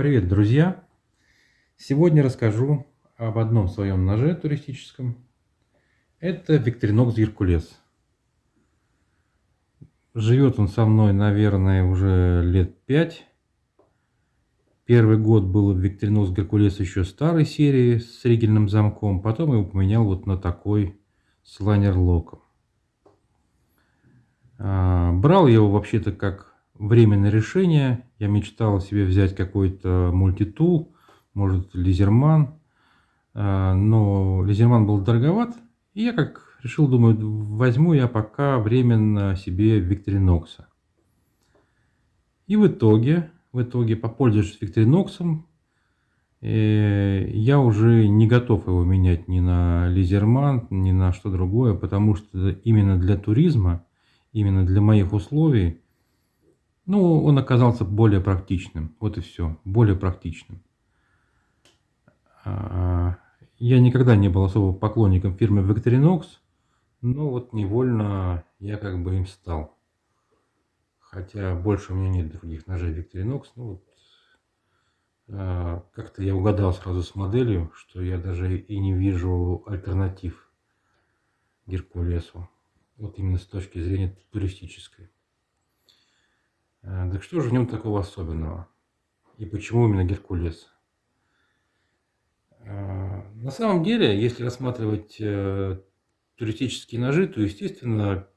Привет, друзья! Сегодня расскажу об одном своем ноже туристическом. Это Victorinox Hercules. Живет он со мной, наверное, уже лет пять. Первый год был Victorinox Hercules еще старой серии с ригельным замком. Потом его поменял вот на такой с лайнер-локом. А, брал я его вообще-то как временное решение. Я мечтал себе взять какой-то мультитул, может лизерман. А, но лизерман был дороговат. И я как решил, думаю, возьму я пока временно себе Викторинокса. И в итоге, в итоге, попользовавшись Викториноксом, э, я уже не готов его менять ни на лизерман, ни на что другое, потому что именно для туризма, именно для моих условий, ну, он оказался более практичным. Вот и все. Более практичным. А, я никогда не был особо поклонником фирмы Victorinox, но вот невольно я как бы им стал. Хотя больше у меня нет других ножей Victorinox. Ну вот, а, как-то я угадал сразу с моделью, что я даже и не вижу альтернатив Геркулесу. Вот именно с точки зрения туристической. Э, так что же в нем такого особенного? И почему именно Геркулес? Э, на самом деле, если рассматривать э, туристические ножи, то, естественно,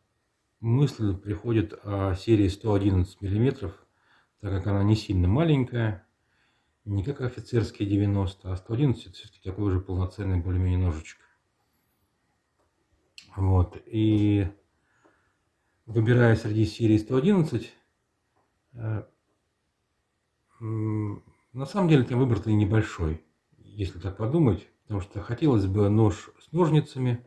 мысль приходит о серии 111 мм, так как она не сильно маленькая, не как офицерские 90, а 111 это все-таки такой уже полноценный более-менее ножичек. Вот, и выбирая среди серии 111, Э, на самом деле там выбор-то небольшой, если так подумать, потому что хотелось бы нож с ножницами,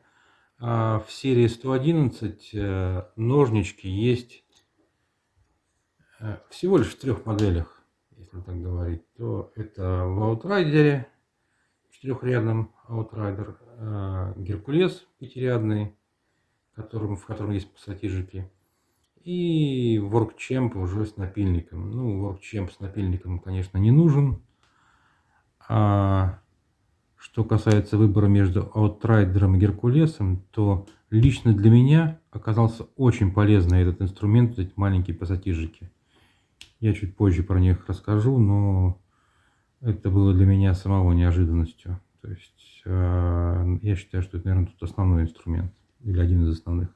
а в серии 111 э, ножнички есть э, всего лишь в трех моделях, если так говорить, то это в Outrider, четырехрядном Outrider, Геркулес пятирядный, которым, в котором есть пассатижики, и WorkChamp уже с напильником. Ну, WorkChamp с напильником, конечно, не нужен. А что касается выбора между Outrider и Геркулесом, то лично для меня оказался очень полезный этот инструмент, эти маленькие пассатижики. Я чуть позже про них расскажу, но это было для меня самого неожиданностью. То есть э, я считаю, что это, наверное, тут основной инструмент или один из основных.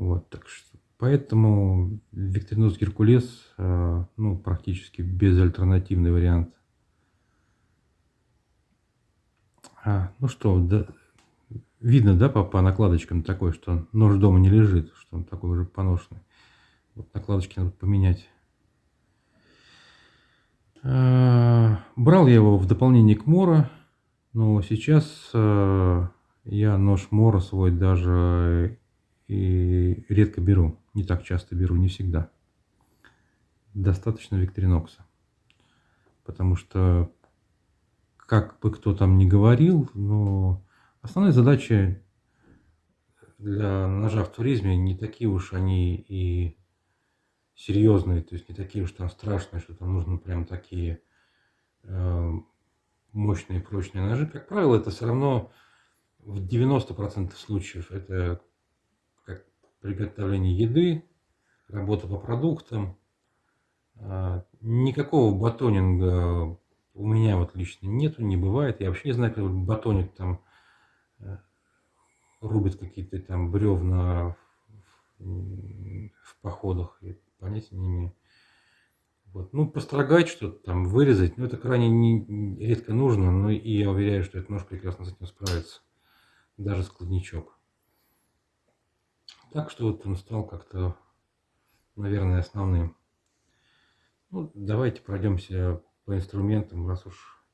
Вот, так что, поэтому Викторинус Геркулес, э, ну, практически безальтернативный вариант. А, ну что, да, видно, да, по, по накладочкам такой, что нож дома не лежит, что он такой уже поношенный. Вот накладочки надо поменять. А, брал я его в дополнение к Мора, но сейчас а, я нож Мора свой даже и редко беру, не так часто беру, не всегда. Достаточно Викторинокса. Потому что, как бы кто там ни говорил, но основная задача для ножа в туризме не такие уж они и серьезные, то есть не такие уж там страшные, что там нужно прям такие э, мощные прочные ножи. Как правило, это все равно в 90% случаев это приготовление еды, работа по продуктам. А, никакого батонинга у меня вот лично нету, не бывает. Я вообще не знаю, как батоник там э, рубит какие-то там бревна в походах. Я понятия не имею. Вот. Ну, построгать что-то там, вырезать, ну, это крайне не, редко нужно, но и я уверяю, что этот нож прекрасно с этим справится. Даже складничок. Так что вот он стал как-то, наверное, основным. Ну, давайте пройдемся по инструментам, раз уж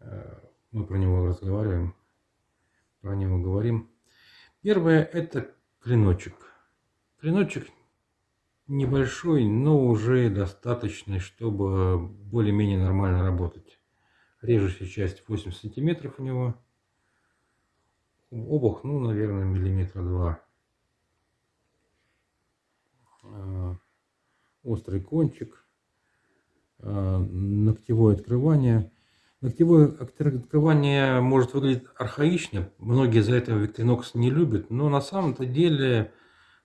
э, мы про него разговариваем, про него говорим. Первое – это клиночек. Клиночек небольшой, но уже достаточный, чтобы более-менее нормально работать. Режущая часть 8 сантиметров у него. Обух, ну, наверное, миллиметра два острый кончик. а, ногтевое открывание. Ногтевое открывание может выглядеть архаично, многие за это Victorinox не любят, но на самом-то деле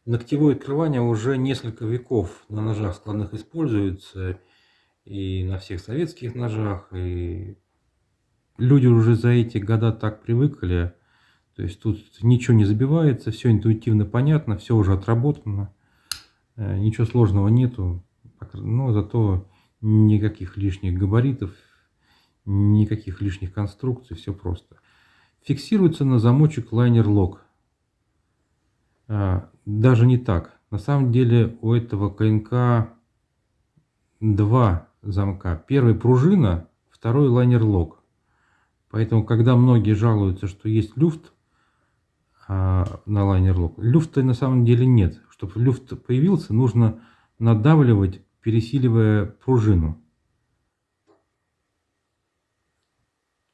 ногтевое открывание уже несколько веков на ножах складных используется, и на всех советских ножах, и люди уже за эти года так привыкли, то есть тут ничего не забивается, все интуитивно понятно, все уже отработано, э, ничего сложного нету, но зато никаких лишних габаритов, никаких лишних конструкций, все просто. Фиксируется на замочек лайнер лок. А, даже не так. На самом деле у этого клинка два замка. Первый пружина, второй лайнер лок. Поэтому, когда многие жалуются, что есть люфт а, на лайнер лок, люфта на самом деле нет. Чтобы люфт появился, нужно надавливать, пересиливая пружину.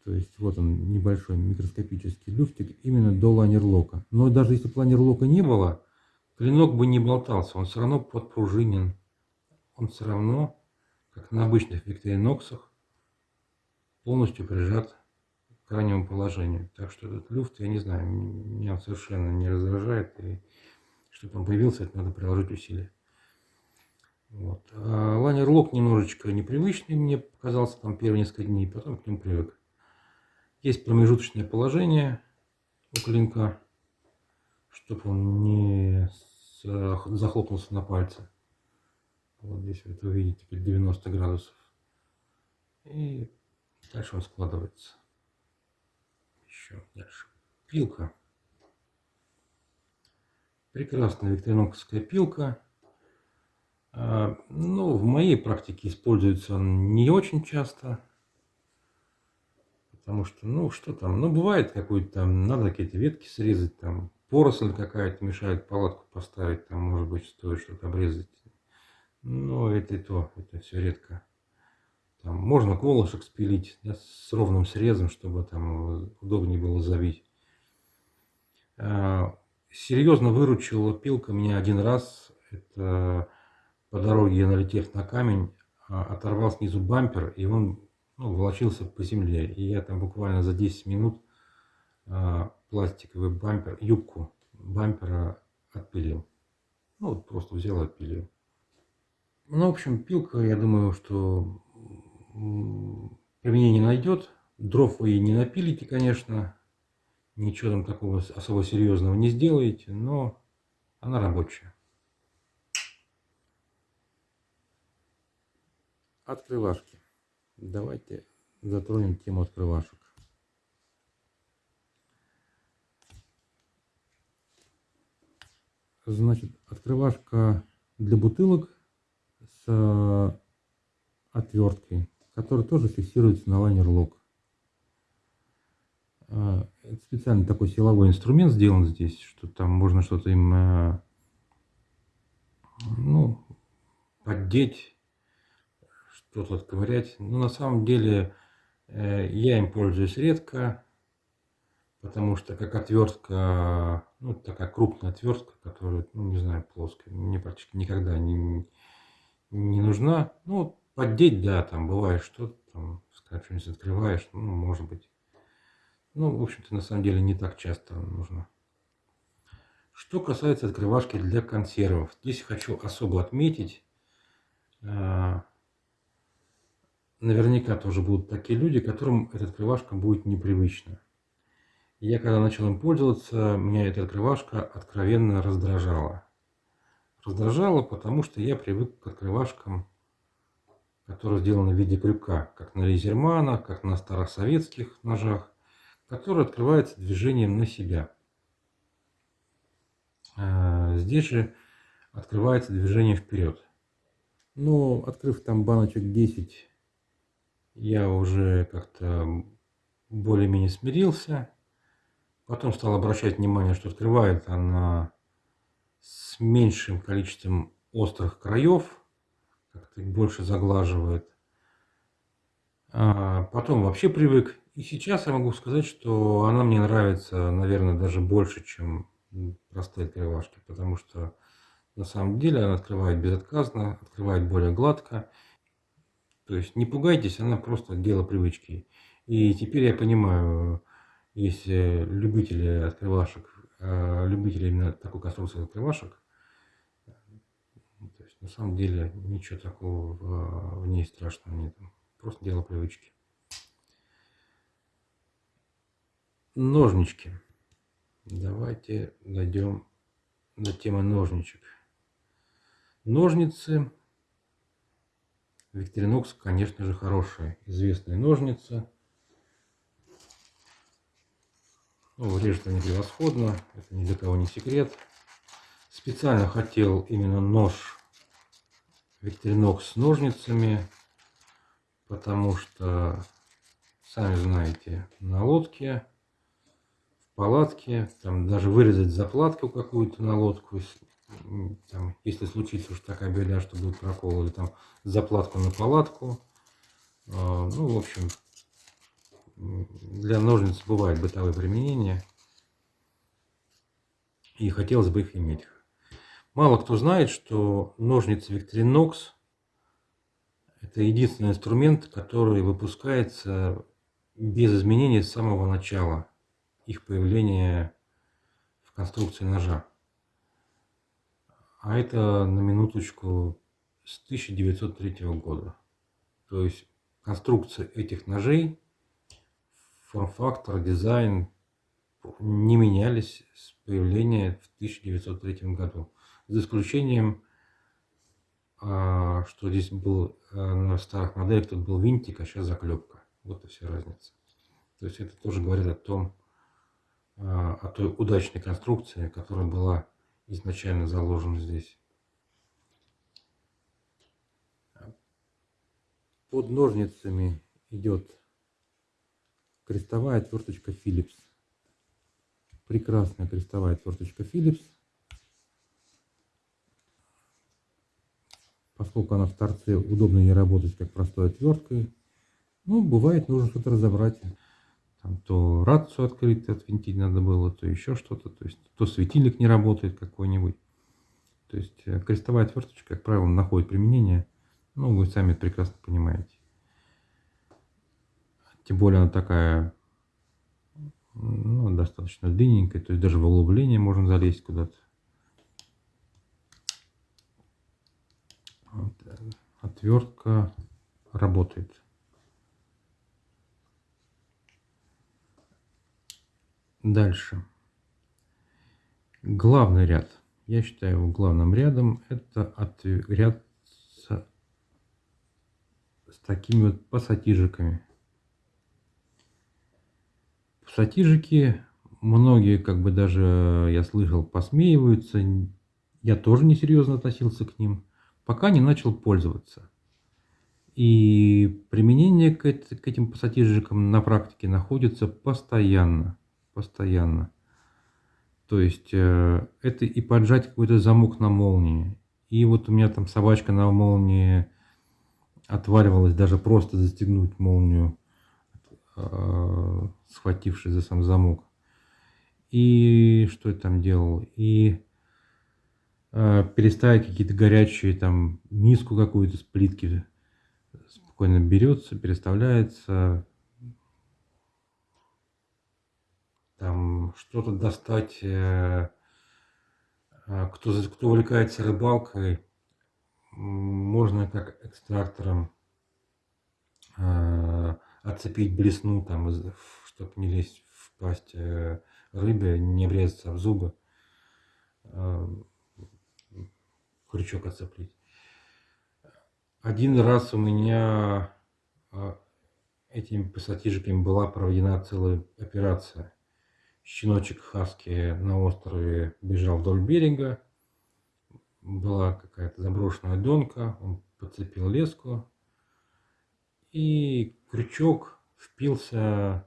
То есть вот он небольшой микроскопический люфтик именно до лайнер-лока. Но даже если бы лайнер-лока не было, клинок бы не болтался, он все равно подпружинен. Он все равно, как на обычных викториноксах, полностью прижат крайнему положению. Так что этот люфт, я не знаю, меня совершенно не раздражает. И чтобы он появился, это надо приложить усилия. Вот. А лайнер лок немножечко непривычный мне показался там первые несколько дней, потом к нему привык. Есть промежуточное положение у клинка, чтобы он не захлопнулся на пальце. Вот здесь вы это увидите, 90 градусов. И дальше он складывается еще дальше. Пилка. Прекрасная викториноковская пилка. А, ну, в моей практике используется он не очень часто. Потому что, ну, что там, ну, бывает какой-то там, надо какие-то ветки срезать, там, поросль какая-то мешает палатку поставить, там, может быть, стоит что-то обрезать. Но это и то, это все редко. Там можно колышек спилить да, с ровным срезом, чтобы там удобнее было завить. Серьезно выручила пилка меня один раз. Это по дороге, налетев на камень, а, оторвал снизу бампер, и он ну, волочился по земле. И я там буквально за 10 минут а, пластиковый бампер, юбку бампера отпилил. Ну, вот просто взял и отпилил. Ну, в общем, пилка, я думаю, что применение найдет. Дров вы не напилите, конечно. Ничего там такого особо серьезного не сделаете, но она рабочая. Открывашки. Давайте затронем тему открывашек. Значит, открывашка для бутылок с отверткой который тоже фиксируется на лайнер лок. А, это специально такой силовой инструмент сделан здесь, что там можно что-то им а, ну, поддеть, что-то отковырять. Но на самом деле э, я им пользуюсь редко, потому что как отвертка, ну такая крупная отвертка, которая, ну не знаю, плоская, мне практически никогда не, не нужна. Ну, Поддеть, да, там бывает что-то, там, сказать, что-нибудь открываешь, ну, может быть. Ну, в общем-то, на самом деле не так часто нужно. Что касается открывашки для консервов, здесь хочу особо отметить, а, наверняка тоже будут такие люди, которым эта открывашка будет непривычна. Я когда начал им пользоваться, меня эта открывашка откровенно раздражала. Раздражала, потому что я привык к открывашкам который сделан в виде крюка, как на лизерманах, как на старых советских ножах, который открывается движением на себя. А, здесь же открывается движение вперед. Но открыв там баночек 10, я уже как-то более-менее смирился. Потом стал обращать внимание, что открывает она с меньшим количеством острых краев, как-то больше заглаживает. А потом вообще привык. И сейчас я могу сказать, что она мне нравится, наверное, даже больше, чем простые открывашки, потому что на самом деле она открывает безотказно, открывает более гладко. То есть не пугайтесь, она просто дело привычки. И теперь я понимаю, если любители открывашек, а, любители именно такой конструкции открывашек, то есть на самом деле ничего такого в, в ней страшного нет. Просто дело привычки. Ножнички. Давайте дойдем до темы ножничек. Ножницы. Викторинокс, конечно же, хорошие. Известные ножницы. Ну, режет они превосходно. Это ни для кого не секрет. Специально хотел именно нож Викторинокс с ножницами. Потому что, сами знаете, на лодке палатке, там даже вырезать заплатку какую-то на лодку, там, если случится уж такая беда, что будет прокол, или там заплатку на палатку. А, ну, в общем, для ножниц бывает бытовое применение, и хотелось бы их иметь. Мало кто знает, что ножницы Victorinox это единственный инструмент, который выпускается без изменений с самого начала их появления в конструкции ножа. А это на минуточку с 1903 года. То есть конструкция этих ножей, форм-фактор, дизайн не менялись с появления в 1903 году. За исключением, а, что здесь был а, на старых моделях тут был винтик, а сейчас заклепка. Вот и вся разница. То есть это тоже говорит о том, о той удачной конструкции, которая была изначально заложена здесь. Под ножницами идет крестовая отверточка Philips. Прекрасная крестовая отверточка Philips. Поскольку она в торце, удобно ей работать как простой отверткой. Ну, бывает, нужно что-то разобрать там, то рацию открыть, отвинтить надо было, то еще что-то, то есть то светильник не работает какой-нибудь. То есть э, крестовая отверточка, как правило, находит применение, ну, вы сами прекрасно понимаете. Тем более она такая, ну, достаточно длинненькая, то есть даже в углубление можно залезть куда-то. Вот. Э, отвертка работает. Дальше. Главный ряд. Я считаю его главным рядом. Это от, ряд с, с такими вот пассатижиками. Пассатижики, многие, как бы даже, я слышал, посмеиваются. Я тоже несерьезно относился к ним, пока не начал пользоваться. И применение к, этим пассатижикам на практике находится постоянно постоянно. То есть э, это и поджать какой-то замок на молнии. И вот у меня там собачка на молнии отваливалась, даже просто застегнуть молнию, э, схватившись за сам замок. И что я там делал? И э, переставить какие-то горячие, там, миску какую-то с плитки спокойно берется, переставляется, там что-то достать, э, э, кто, кто увлекается рыбалкой, можно как экстрактором э, отцепить блесну, там, чтобы не лезть в пасть рыбе, не врезаться в зубы, крючок отцеплить. Один раз у меня этими пассатижиками была проведена целая операция щеночек Хаски на острове бежал вдоль берега. Была какая-то заброшенная донка, он подцепил леску. И крючок впился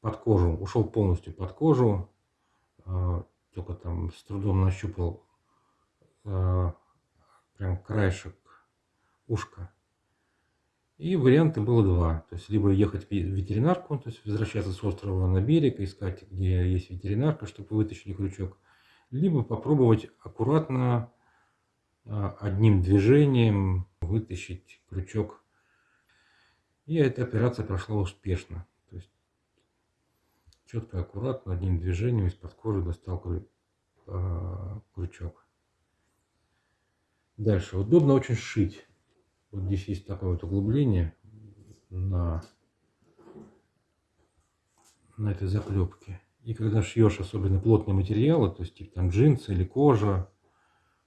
под кожу, ушел полностью под кожу. А, только там с трудом нащупал а, прям краешек ушка. И варианты было два. То есть, либо ехать в ветеринарку, то есть возвращаться с острова на берег, искать, где есть ветеринарка, чтобы вытащили крючок. Либо попробовать аккуратно а, одним движением вытащить крючок. И эта операция прошла успешно. То есть четко, аккуратно, одним движением из-под кожи достал а, крючок. Дальше. Удобно очень шить. Вот здесь есть такое вот углубление на, на этой заклепке. И когда шьешь особенно плотные материалы, то есть типа там джинсы или кожа,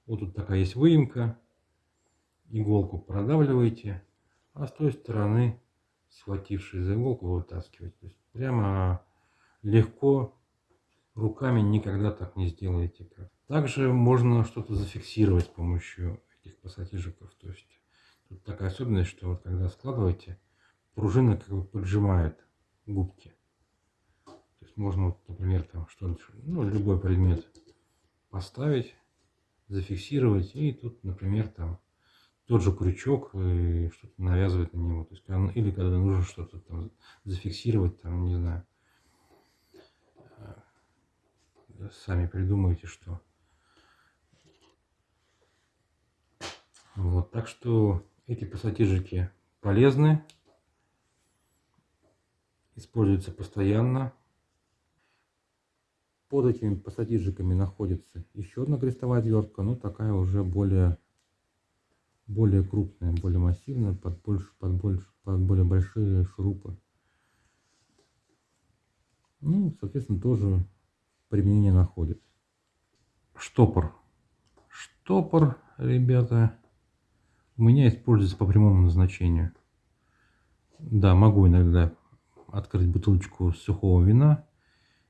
вот тут такая есть выемка, иголку продавливаете, а с той стороны, схватившись за иголку, вытаскиваете. То есть прямо легко, руками никогда так не сделаете. Также можно что-то зафиксировать с помощью этих пассатижиков. То есть такая особенность, что вот когда складываете, пружина как бы поджимает губки. То есть можно, вот, например, там что ну, любой предмет поставить, зафиксировать, и тут, например, там тот же крючок и что-то навязывать на него. То есть, или когда нужно что-то там зафиксировать, там, не знаю, э, сами придумайте, что. Вот, так что эти пассатижики полезны, используются постоянно. Под этими пассатижиками находится еще одна крестовая отвертка, но такая уже более, более крупная, более массивная, под, больше, под, больше, под более большие шурупы. Ну, соответственно, тоже применение находит. Штопор. Штопор, ребята, у меня используется по прямому назначению. Да, могу иногда открыть бутылочку сухого вина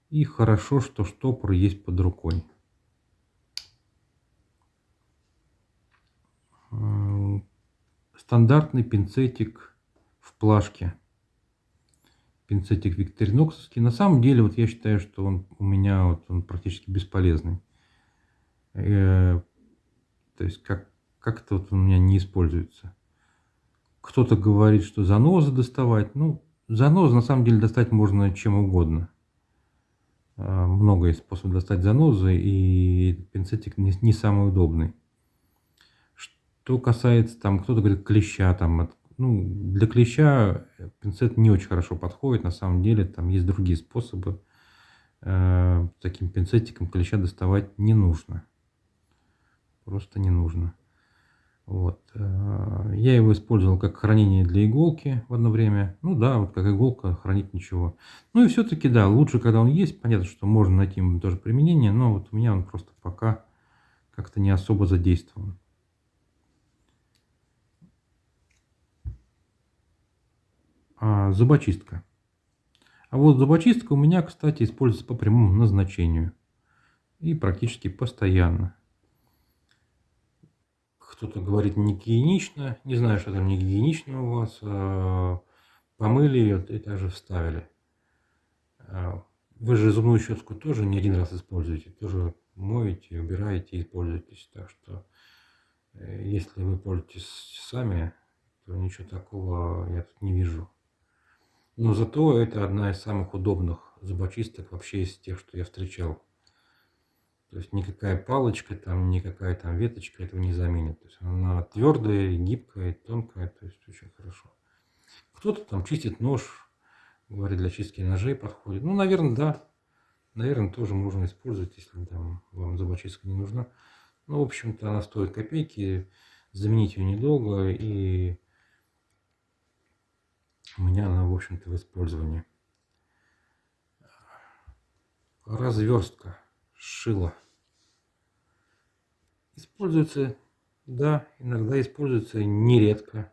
и хорошо, что штопор есть под рукой. Стандартный пинцетик в плашке. Пинцетик викториноксовский. На самом деле, вот я считаю, что он у меня вот он практически бесполезный. Э, то есть как как-то вот у меня не используется. Кто-то говорит, что занозы доставать. Ну, занозы на самом деле достать можно чем угодно. А, много есть способов достать занозы, и пинцетик не, не самый удобный. Что касается, там, кто-то говорит, клеща, там, ну, для клеща пинцет не очень хорошо подходит, на самом деле, там есть другие способы. Э, таким пинцетиком клеща доставать не нужно. Просто не нужно. Вот. Э, я его использовал как хранение для иголки в одно время. Ну да, вот как иголка, хранить ничего. Ну и все-таки, да, лучше, когда он есть. Понятно, что можно найти ему тоже применение, но вот у меня он просто пока как-то не особо задействован. А, зубочистка. А вот зубочистка у меня, кстати, используется по прямому назначению. И практически постоянно. Кто-то говорит не гигиенично. Не знаю, что там не гигиенично у вас. А, помыли ее и также вставили. А, вы же зубную щетку тоже не один раз используете. Тоже моете, убираете и пользуетесь. Так что, э, если вы пользуетесь сами, то ничего такого я тут не вижу. Но зато это одна из самых удобных зубочисток вообще из тех, что я встречал. То есть никакая палочка, там, никакая там веточка этого не заменит. То есть она твердая, гибкая, тонкая, то есть очень хорошо. Кто-то там чистит нож, говорит, для чистки ножей подходит. Ну, наверное, да. Наверное, тоже можно использовать, если там вам зубочистка не нужна. Ну, в общем-то, она стоит копейки, заменить ее недолго, и у меня она, в общем-то, в использовании. Разверстка, шило. Используется, да, иногда используется нередко,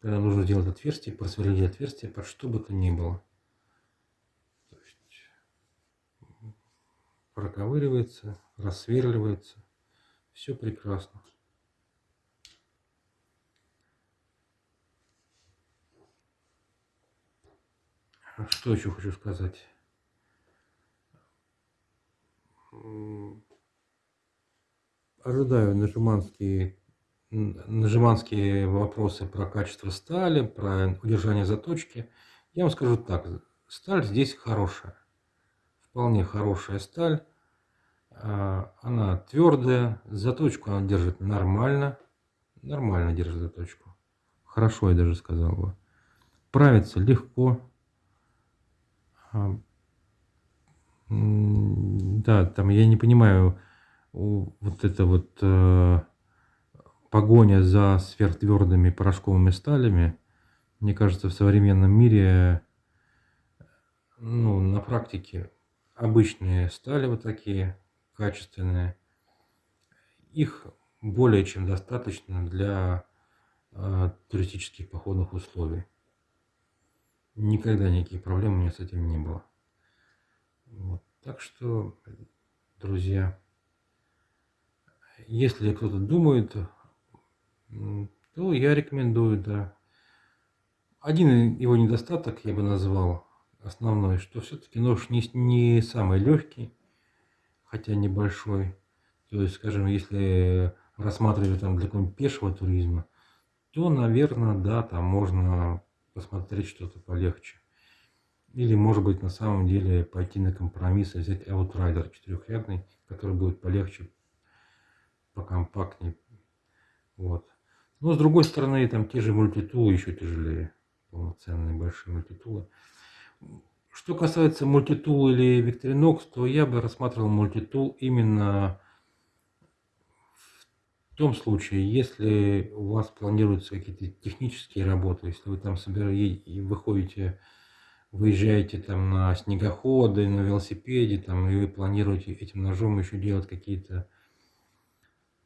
когда нужно сделать отверстие, просверлить отверстие под что бы то ни было. То есть проковыривается, рассверливается, все прекрасно. Что еще хочу сказать? Ожидаю нажиманские, нажиманские вопросы про качество стали, про удержание заточки. Я вам скажу так, сталь здесь хорошая, вполне хорошая сталь. А, она твердая, заточку она держит нормально, нормально держит заточку. Хорошо, я даже сказал бы. Правится легко. А, да, там я не понимаю, вот это вот э, погоня за сверхтвердыми порошковыми сталями, мне кажется, в современном мире, ну, на практике обычные стали вот такие качественные, их более чем достаточно для э, туристических походных условий. Никогда никаких проблем у меня с этим не было. Вот. Так что, друзья, если кто-то думает, то я рекомендую, да. Один его недостаток я бы назвал основной, что все-таки нож не, не самый легкий, хотя небольшой. То есть, скажем, если рассматривать там для какого-нибудь пешего туризма, то, наверное, да, там можно посмотреть что-то полегче. Или, может быть, на самом деле пойти на компромисс и взять Outrider четырехрядный, который будет полегче, покомпактнее. Вот. Но, с другой стороны, там те же мультитулы еще тяжелее. Полноценные большие мультитулы. Что касается мультитул или Victorinox, то я бы рассматривал мультитул именно в том случае, если у вас планируются какие-то технические работы, если вы там собираете, выходите, выезжаете там на снегоходы, на велосипеде, там, и вы планируете этим ножом еще делать какие-то,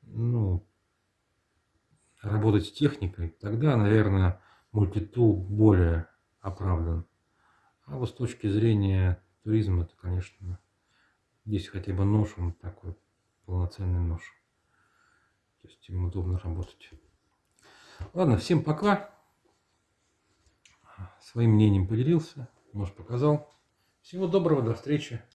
ну, работать с техникой, тогда, наверное, мультитул более оправдан. А вот с точки зрения туризма, это, конечно, здесь хотя бы нож, он такой полноценный нож. То есть им удобно работать. Ладно, всем пока. Своим мнением поделился, может показал. Всего доброго, до встречи.